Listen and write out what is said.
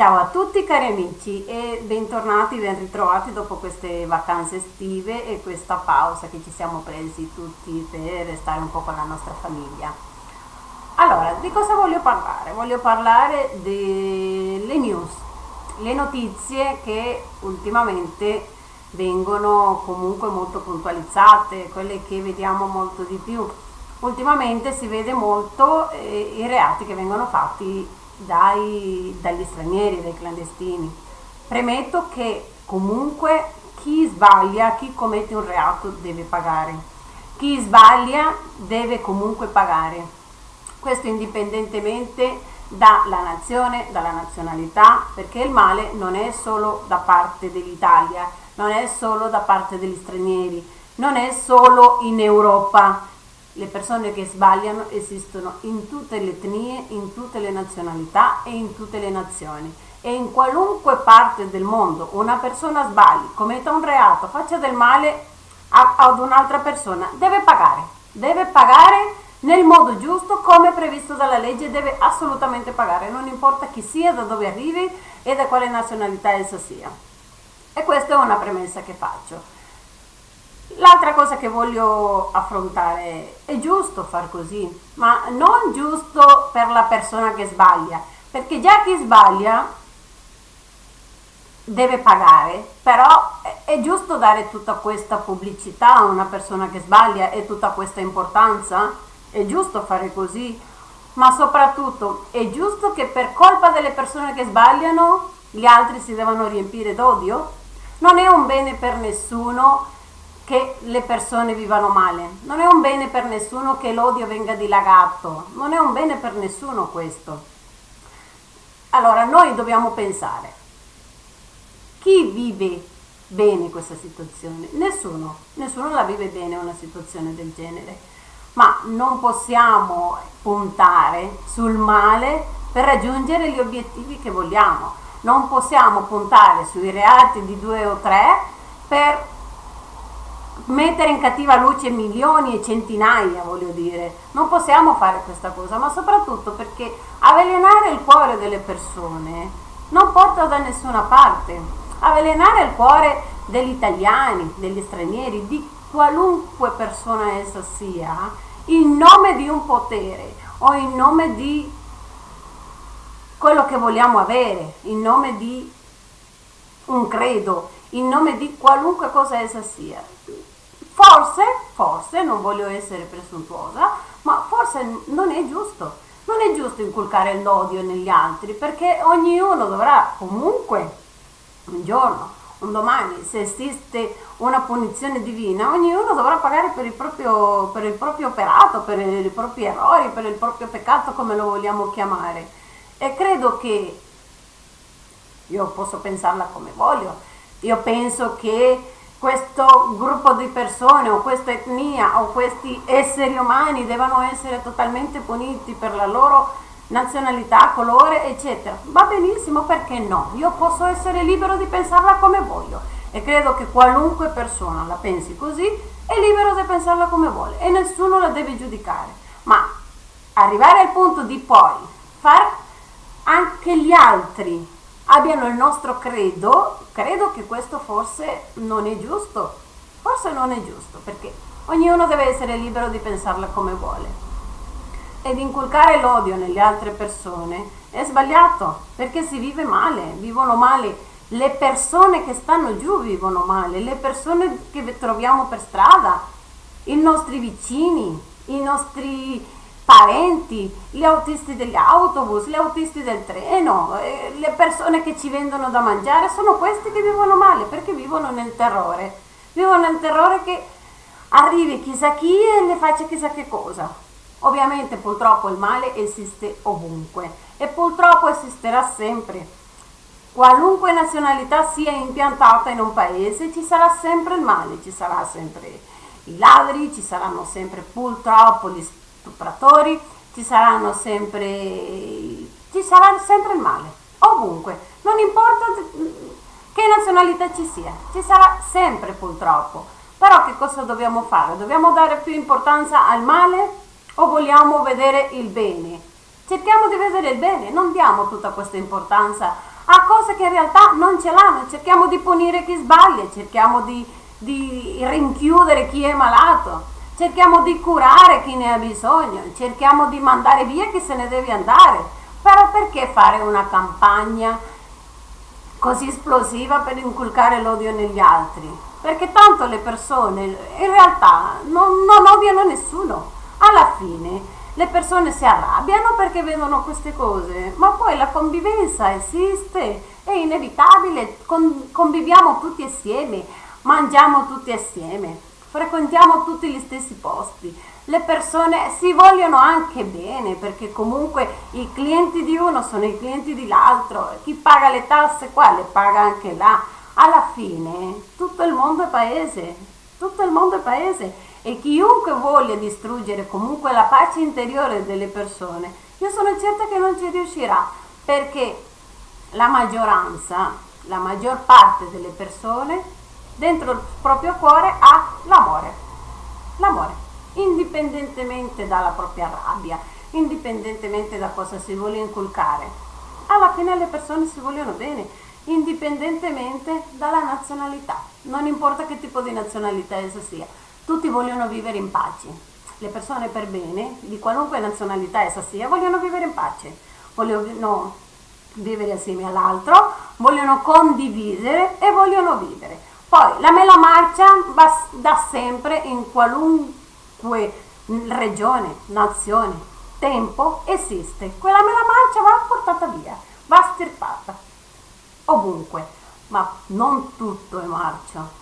Ciao a tutti cari amici e bentornati, ben ritrovati dopo queste vacanze estive e questa pausa che ci siamo presi tutti per stare un po' con la nostra famiglia. Allora, di cosa voglio parlare? Voglio parlare delle news, le notizie che ultimamente vengono comunque molto puntualizzate, quelle che vediamo molto di più. Ultimamente si vede molto eh, i reati che vengono fatti dai, dagli stranieri, dai clandestini. Premetto che comunque chi sbaglia, chi commette un reato deve pagare. Chi sbaglia deve comunque pagare. Questo indipendentemente dalla nazione, dalla nazionalità, perché il male non è solo da parte dell'Italia, non è solo da parte degli stranieri, non è solo in Europa, le persone che sbagliano esistono in tutte le etnie, in tutte le nazionalità e in tutte le nazioni. E in qualunque parte del mondo una persona sbagli, commetta un reato, faccia del male ad un'altra persona, deve pagare. Deve pagare nel modo giusto come previsto dalla legge, deve assolutamente pagare, non importa chi sia, da dove arrivi e da quale nazionalità essa sia. E questa è una premessa che faccio. L'altra cosa che voglio affrontare è giusto far così, ma non giusto per la persona che sbaglia, perché già chi sbaglia deve pagare, però è giusto dare tutta questa pubblicità a una persona che sbaglia e tutta questa importanza? È giusto fare così, ma soprattutto è giusto che per colpa delle persone che sbagliano gli altri si devono riempire d'odio? Non è un bene per nessuno che le persone vivano male. Non è un bene per nessuno che l'odio venga dilagato, non è un bene per nessuno questo. Allora noi dobbiamo pensare, chi vive bene questa situazione? Nessuno, nessuno la vive bene una situazione del genere, ma non possiamo puntare sul male per raggiungere gli obiettivi che vogliamo. Non possiamo puntare sui reati di due o tre per mettere in cattiva luce milioni e centinaia, voglio dire. Non possiamo fare questa cosa, ma soprattutto perché avvelenare il cuore delle persone non porta da nessuna parte. Avvelenare il cuore degli italiani, degli stranieri, di qualunque persona essa sia, in nome di un potere o in nome di quello che vogliamo avere, in nome di un credo, in nome di qualunque cosa essa sia. Forse, forse, non voglio essere presuntuosa, ma forse non è giusto. Non è giusto inculcare l'odio negli altri perché ognuno dovrà comunque un giorno, un domani, se esiste una punizione divina, ognuno dovrà pagare per il proprio, per il proprio operato, per i propri errori, per il proprio peccato, come lo vogliamo chiamare. E credo che io posso pensarla come voglio. Io penso che questo gruppo di persone o questa etnia o questi esseri umani devono essere totalmente puniti per la loro nazionalità, colore, eccetera. Va benissimo, perché no? Io posso essere libero di pensarla come voglio e credo che qualunque persona la pensi così è libero di pensarla come vuole e nessuno la deve giudicare. Ma arrivare al punto di poi far anche gli altri abbiano il nostro credo, credo che questo forse non è giusto, forse non è giusto, perché ognuno deve essere libero di pensarla come vuole. Ed inculcare l'odio nelle altre persone è sbagliato, perché si vive male, vivono male, le persone che stanno giù vivono male, le persone che troviamo per strada, i nostri vicini, i nostri parenti, gli autisti degli autobus, gli autisti del treno, eh, le persone che ci vendono da mangiare, sono questi che vivono male perché vivono nel terrore. Vivono nel terrore che arrivi chissà chi e le faccia chissà che cosa. Ovviamente purtroppo il male esiste ovunque e purtroppo esisterà sempre. Qualunque nazionalità sia impiantata in un paese ci sarà sempre il male, ci sarà sempre i ladri, ci saranno sempre purtroppo gli stupratori, ci saranno sempre, ci sarà sempre il male, ovunque, non importa che nazionalità ci sia, ci sarà sempre purtroppo. Però che cosa dobbiamo fare? Dobbiamo dare più importanza al male o vogliamo vedere il bene? Cerchiamo di vedere il bene, non diamo tutta questa importanza a cose che in realtà non ce l'hanno. Cerchiamo di punire chi sbaglia, cerchiamo di, di rinchiudere chi è malato, cerchiamo di curare chi ne ha bisogno, cerchiamo di mandare via chi se ne deve andare. Però perché fare una campagna così esplosiva per inculcare l'odio negli altri? Perché tanto le persone in realtà non, non odiano nessuno. Alla fine le persone si arrabbiano perché vedono queste cose, ma poi la convivenza esiste, è inevitabile, con, conviviamo tutti assieme, mangiamo tutti assieme, frequentiamo tutti gli stessi posti. Le persone si vogliono anche bene perché comunque i clienti di uno sono i clienti dell'altro, chi paga le tasse qua le paga anche là. Alla fine tutto il mondo è paese, tutto il mondo è paese e chiunque voglia distruggere comunque la pace interiore delle persone, io sono certa che non ci riuscirà perché la maggioranza, la maggior parte delle persone dentro il proprio cuore ha l'amore, l'amore, indipendentemente dalla propria rabbia, indipendentemente da cosa si vuole inculcare. Alla fine le persone si vogliono bene, indipendentemente dalla nazionalità, non importa che tipo di nazionalità essa sia tutti vogliono vivere in pace. Le persone per bene, di qualunque nazionalità essa sia, vogliono vivere in pace, vogliono vivere assieme all'altro, vogliono condividere e vogliono vivere. Poi la mela marcia va da sempre in qualunque regione, nazione, tempo esiste. Quella mela marcia va portata via, va stirpata ovunque, ma non tutto è marcia